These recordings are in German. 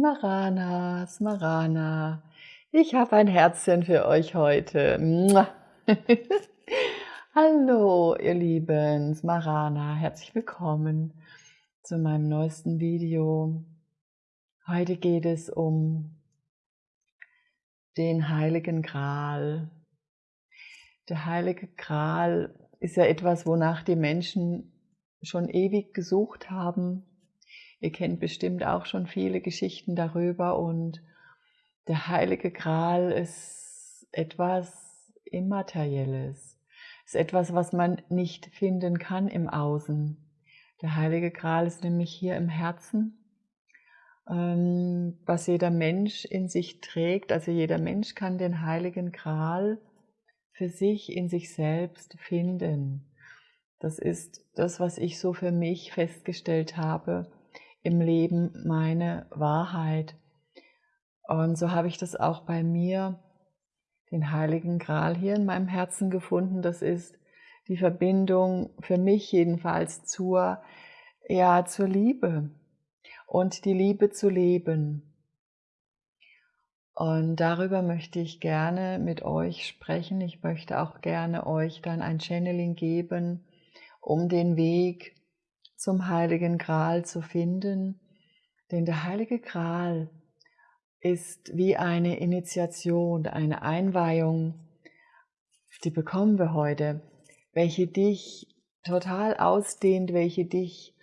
Smarana, Smarana, ich habe ein Herzchen für euch heute. Hallo, ihr Lieben, Smarana, herzlich willkommen zu meinem neuesten Video. Heute geht es um den Heiligen Gral. Der Heilige Gral ist ja etwas, wonach die Menschen schon ewig gesucht haben. Ihr kennt bestimmt auch schon viele Geschichten darüber und der Heilige Gral ist etwas Immaterielles, ist etwas, was man nicht finden kann im Außen. Der Heilige Gral ist nämlich hier im Herzen, ähm, was jeder Mensch in sich trägt. Also jeder Mensch kann den Heiligen Gral für sich in sich selbst finden. Das ist das, was ich so für mich festgestellt habe im Leben, meine Wahrheit. Und so habe ich das auch bei mir, den Heiligen Gral hier in meinem Herzen gefunden. Das ist die Verbindung für mich jedenfalls zur, ja, zur Liebe und die Liebe zu leben. Und darüber möchte ich gerne mit euch sprechen. Ich möchte auch gerne euch dann ein Channeling geben, um den Weg zum Heiligen Gral zu finden. Denn der Heilige Gral ist wie eine Initiation, eine Einweihung, die bekommen wir heute, welche dich total ausdehnt, welche dich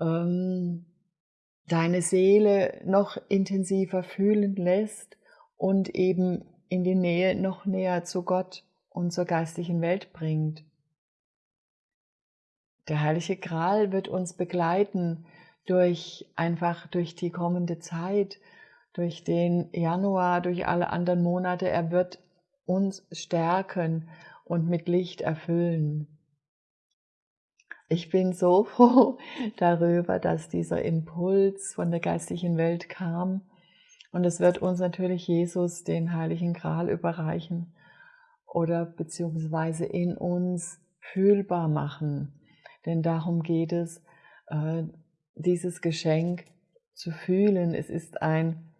ähm, deine Seele noch intensiver fühlen lässt und eben in die Nähe noch näher zu Gott und zur geistlichen Welt bringt. Der Heilige Gral wird uns begleiten durch einfach durch die kommende Zeit, durch den Januar, durch alle anderen Monate. Er wird uns stärken und mit Licht erfüllen. Ich bin so froh darüber, dass dieser Impuls von der geistlichen Welt kam. Und es wird uns natürlich Jesus den Heiligen Gral überreichen oder beziehungsweise in uns fühlbar machen. Denn darum geht es, äh, dieses Geschenk zu fühlen. Es ist ein,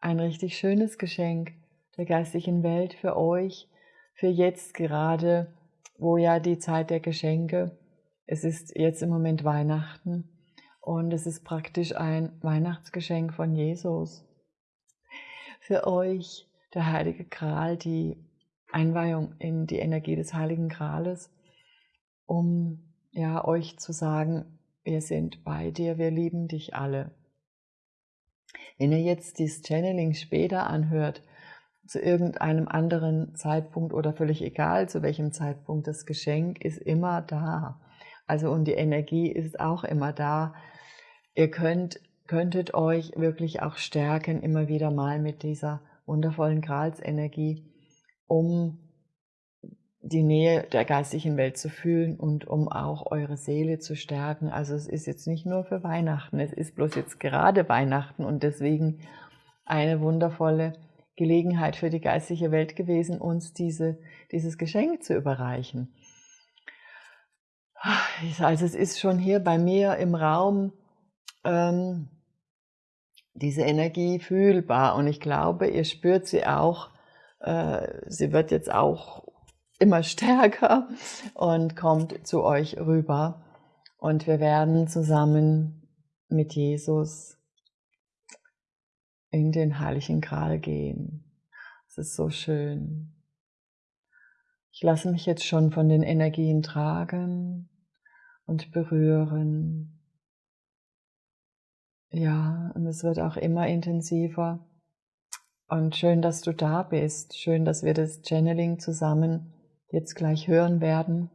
ein richtig schönes Geschenk der geistlichen Welt für euch, für jetzt gerade, wo ja die Zeit der Geschenke es ist jetzt im Moment Weihnachten und es ist praktisch ein Weihnachtsgeschenk von Jesus. Für euch der Heilige Gral, die Einweihung in die Energie des Heiligen Grales, um ja euch zu sagen, wir sind bei dir, wir lieben dich alle. Wenn ihr jetzt dieses Channeling später anhört, zu irgendeinem anderen Zeitpunkt oder völlig egal zu welchem Zeitpunkt, das Geschenk ist immer da. Also und die Energie ist auch immer da. Ihr könnt, könntet euch wirklich auch stärken, immer wieder mal mit dieser wundervollen Gralsenergie, um die Nähe der geistigen Welt zu fühlen und um auch eure Seele zu stärken. Also es ist jetzt nicht nur für Weihnachten, es ist bloß jetzt gerade Weihnachten und deswegen eine wundervolle Gelegenheit für die geistige Welt gewesen, uns diese, dieses Geschenk zu überreichen. Also es ist schon hier bei mir im Raum ähm, diese Energie fühlbar und ich glaube, ihr spürt sie auch, äh, sie wird jetzt auch immer stärker und kommt zu euch rüber und wir werden zusammen mit Jesus in den Heiligen Gral gehen. Es ist so schön. Ich lasse mich jetzt schon von den Energien tragen und berühren. Ja, und es wird auch immer intensiver. Und schön, dass du da bist. Schön, dass wir das Channeling zusammen jetzt gleich hören werden.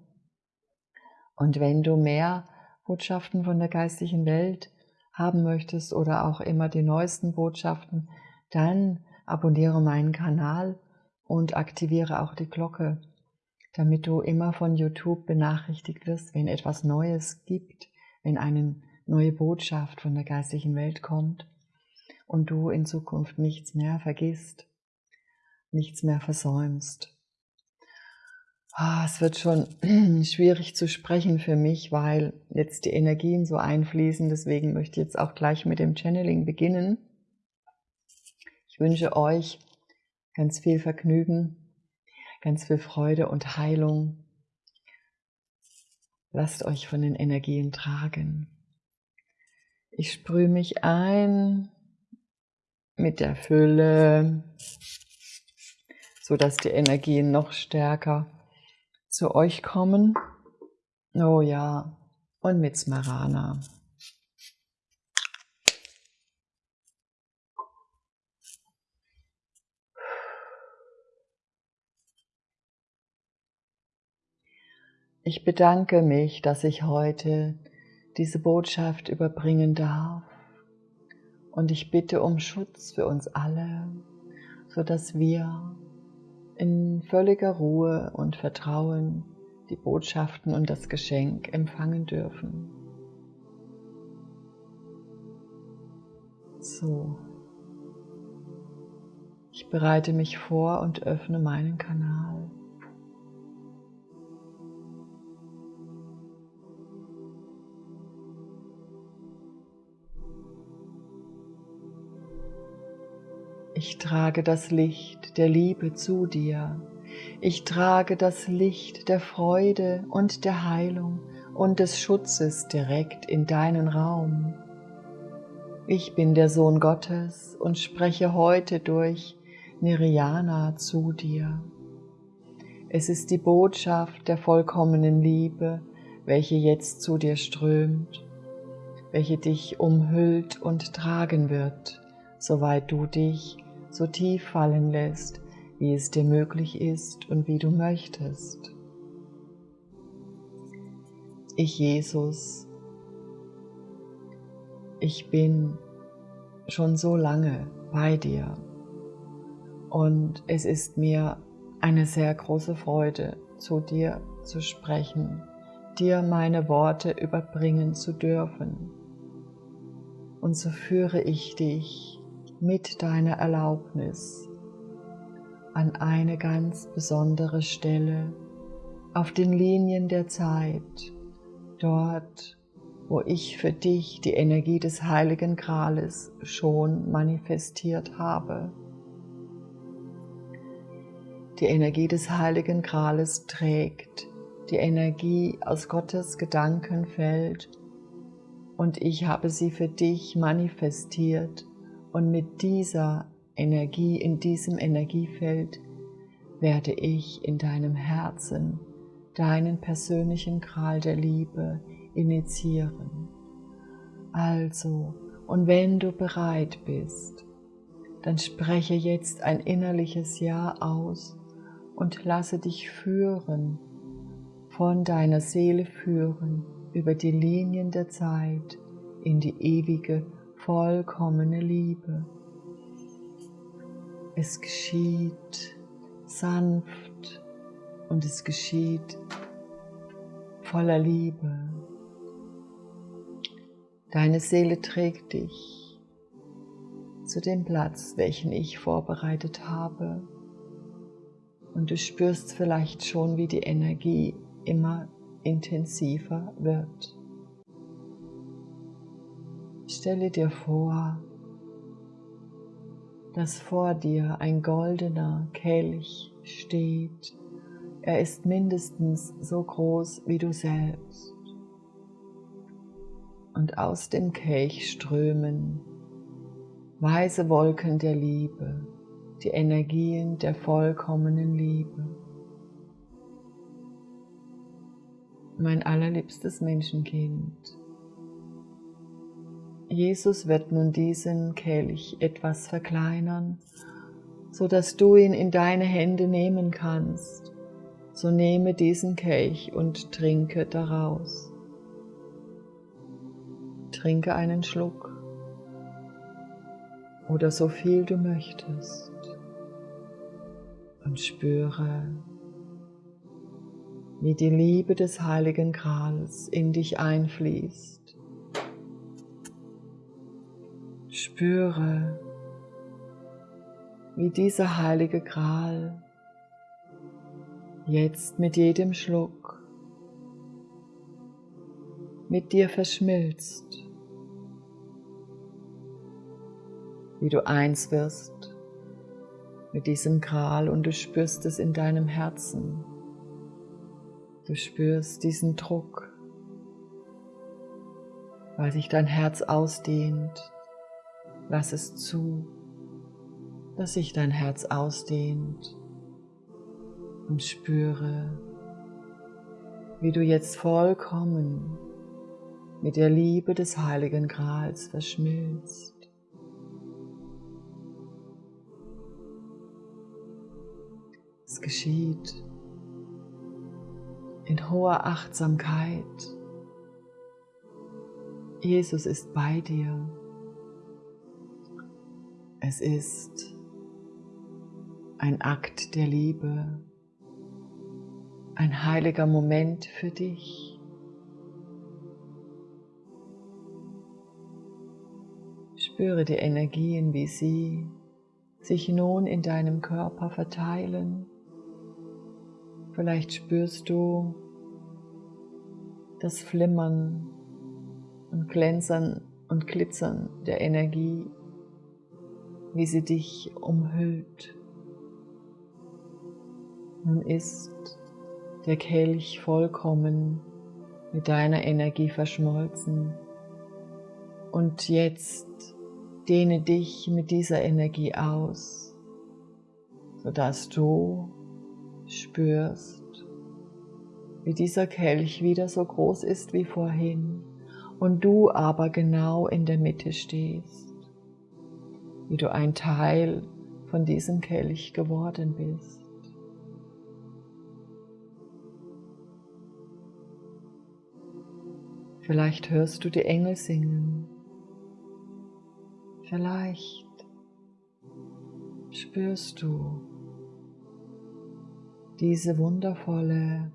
Und wenn du mehr Botschaften von der geistigen Welt haben möchtest oder auch immer die neuesten Botschaften, dann abonniere meinen Kanal und aktiviere auch die Glocke damit du immer von YouTube benachrichtigt wirst, wenn etwas Neues gibt, wenn eine neue Botschaft von der geistigen Welt kommt und du in Zukunft nichts mehr vergisst, nichts mehr versäumst. Ah, es wird schon schwierig zu sprechen für mich, weil jetzt die Energien so einfließen. Deswegen möchte ich jetzt auch gleich mit dem Channeling beginnen. Ich wünsche euch ganz viel Vergnügen, ganz viel Freude und Heilung. Lasst euch von den Energien tragen. Ich sprühe mich ein mit der Fülle, sodass die Energien noch stärker zu euch kommen. Oh ja, und mit Smarana. Ich bedanke mich, dass ich heute diese Botschaft überbringen darf. Und ich bitte um Schutz für uns alle, sodass wir in völliger Ruhe und Vertrauen die Botschaften und das Geschenk empfangen dürfen. So. Ich bereite mich vor und öffne meinen Kanal. Ich trage das Licht der Liebe zu dir. Ich trage das Licht der Freude und der Heilung und des Schutzes direkt in deinen Raum. Ich bin der Sohn Gottes und spreche heute durch Niriana zu dir. Es ist die Botschaft der vollkommenen Liebe, welche jetzt zu dir strömt, welche dich umhüllt und tragen wird, soweit du dich so tief fallen lässt, wie es dir möglich ist und wie du möchtest. Ich Jesus, ich bin schon so lange bei dir und es ist mir eine sehr große Freude, zu dir zu sprechen, dir meine Worte überbringen zu dürfen. Und so führe ich dich mit deiner Erlaubnis an eine ganz besondere Stelle auf den Linien der Zeit, dort, wo ich für dich die Energie des Heiligen Grales schon manifestiert habe. Die Energie des Heiligen Grales trägt die Energie aus Gottes Gedankenfeld und ich habe sie für dich manifestiert und mit dieser Energie, in diesem Energiefeld, werde ich in deinem Herzen deinen persönlichen Kral der Liebe initiieren. Also, und wenn du bereit bist, dann spreche jetzt ein innerliches Ja aus und lasse dich führen, von deiner Seele führen, über die Linien der Zeit in die ewige vollkommene Liebe. Es geschieht sanft und es geschieht voller Liebe. Deine Seele trägt dich zu dem Platz, welchen ich vorbereitet habe. Und du spürst vielleicht schon, wie die Energie immer intensiver wird. Stelle dir vor, dass vor dir ein goldener Kelch steht. Er ist mindestens so groß wie du selbst. Und aus dem Kelch strömen weiße Wolken der Liebe, die Energien der vollkommenen Liebe. Mein allerliebstes Menschenkind, Jesus wird nun diesen Kelch etwas verkleinern, so dass du ihn in deine Hände nehmen kannst. So nehme diesen Kelch und trinke daraus. Trinke einen Schluck oder so viel du möchtest und spüre, wie die Liebe des Heiligen Grals in dich einfließt Spüre, wie dieser heilige Gral jetzt mit jedem Schluck mit dir verschmilzt, wie du eins wirst mit diesem Gral und du spürst es in deinem Herzen. Du spürst diesen Druck, weil sich dein Herz ausdehnt. Lass es zu, dass sich dein Herz ausdehnt und spüre, wie du jetzt vollkommen mit der Liebe des heiligen Grals verschmilzt. Es geschieht in hoher Achtsamkeit. Jesus ist bei dir. Es ist ein Akt der Liebe, ein heiliger Moment für dich. Spüre die Energien, wie sie sich nun in deinem Körper verteilen. Vielleicht spürst du das Flimmern und Glänzern und Glitzern der Energie, wie sie dich umhüllt. Nun ist der Kelch vollkommen mit deiner Energie verschmolzen. Und jetzt dehne dich mit dieser Energie aus, sodass du spürst, wie dieser Kelch wieder so groß ist wie vorhin und du aber genau in der Mitte stehst, wie du ein Teil von diesem Kelch geworden bist. Vielleicht hörst du die Engel singen. Vielleicht spürst du diese wundervolle,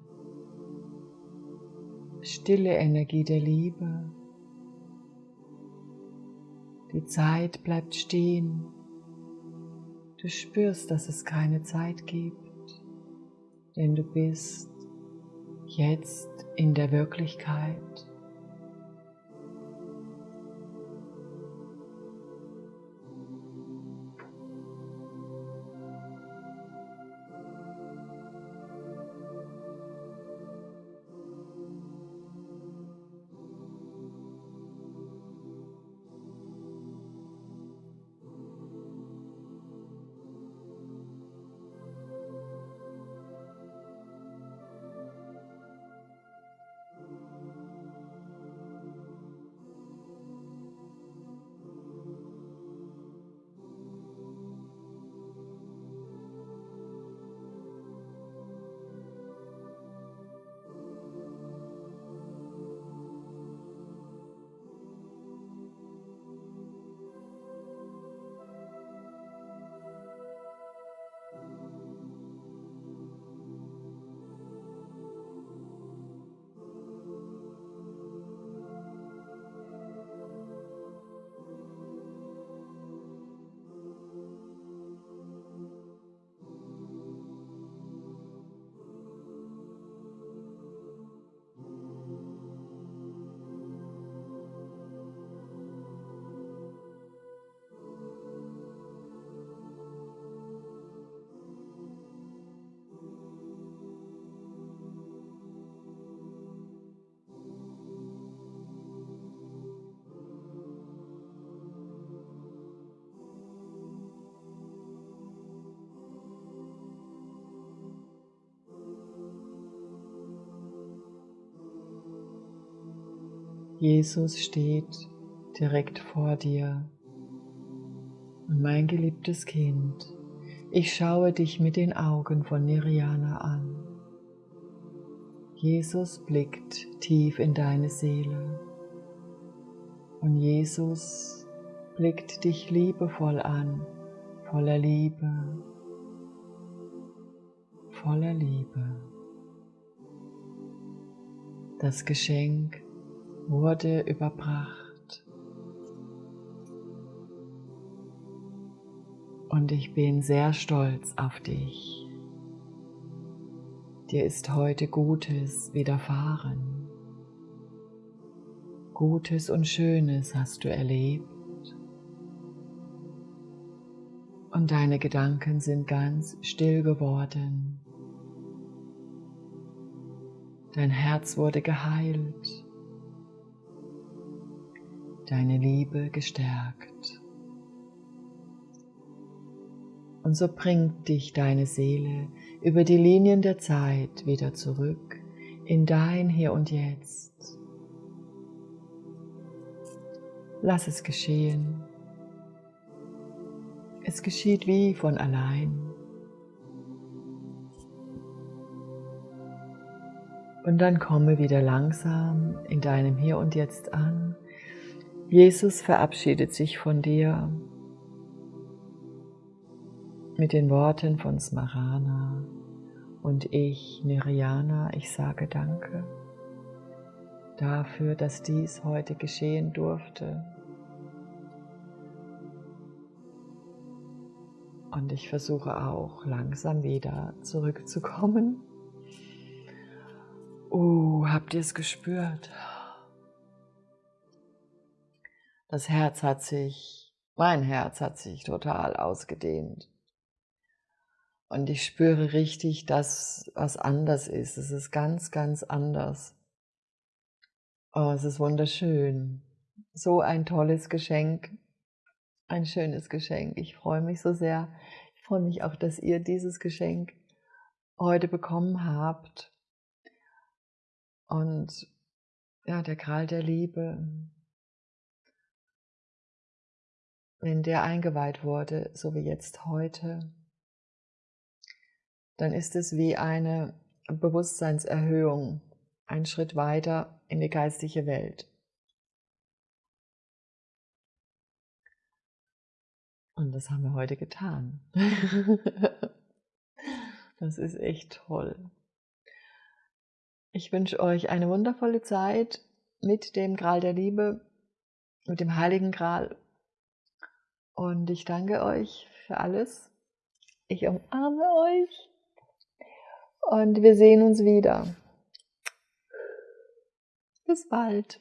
stille Energie der Liebe. Die Zeit bleibt stehen. Du spürst, dass es keine Zeit gibt, denn du bist jetzt in der Wirklichkeit. Jesus steht direkt vor dir. Und mein geliebtes Kind, ich schaue dich mit den Augen von Nirjana an. Jesus blickt tief in deine Seele. Und Jesus blickt dich liebevoll an, voller Liebe, voller Liebe. Das Geschenk wurde überbracht. Und ich bin sehr stolz auf dich. Dir ist heute Gutes widerfahren. Gutes und Schönes hast du erlebt. Und deine Gedanken sind ganz still geworden. Dein Herz wurde geheilt. Deine Liebe gestärkt. Und so bringt dich deine Seele über die Linien der Zeit wieder zurück in dein Hier und Jetzt. Lass es geschehen. Es geschieht wie von allein. Und dann komme wieder langsam in deinem Hier und Jetzt an. Jesus verabschiedet sich von dir mit den Worten von Smarana und ich, Niriana, ich sage Danke dafür, dass dies heute geschehen durfte. Und ich versuche auch langsam wieder zurückzukommen. Uh, habt ihr es gespürt? Das Herz hat sich, mein Herz hat sich total ausgedehnt. Und ich spüre richtig, dass was anders ist. Es ist ganz, ganz anders. Oh, es ist wunderschön. So ein tolles Geschenk. Ein schönes Geschenk. Ich freue mich so sehr. Ich freue mich auch, dass ihr dieses Geschenk heute bekommen habt. Und ja, der Kral der Liebe, wenn der eingeweiht wurde, so wie jetzt heute, dann ist es wie eine Bewusstseinserhöhung, ein Schritt weiter in die geistige Welt. Und das haben wir heute getan. das ist echt toll. Ich wünsche euch eine wundervolle Zeit mit dem Gral der Liebe, mit dem Heiligen Gral. Und ich danke euch für alles. Ich umarme euch. Und wir sehen uns wieder. Bis bald.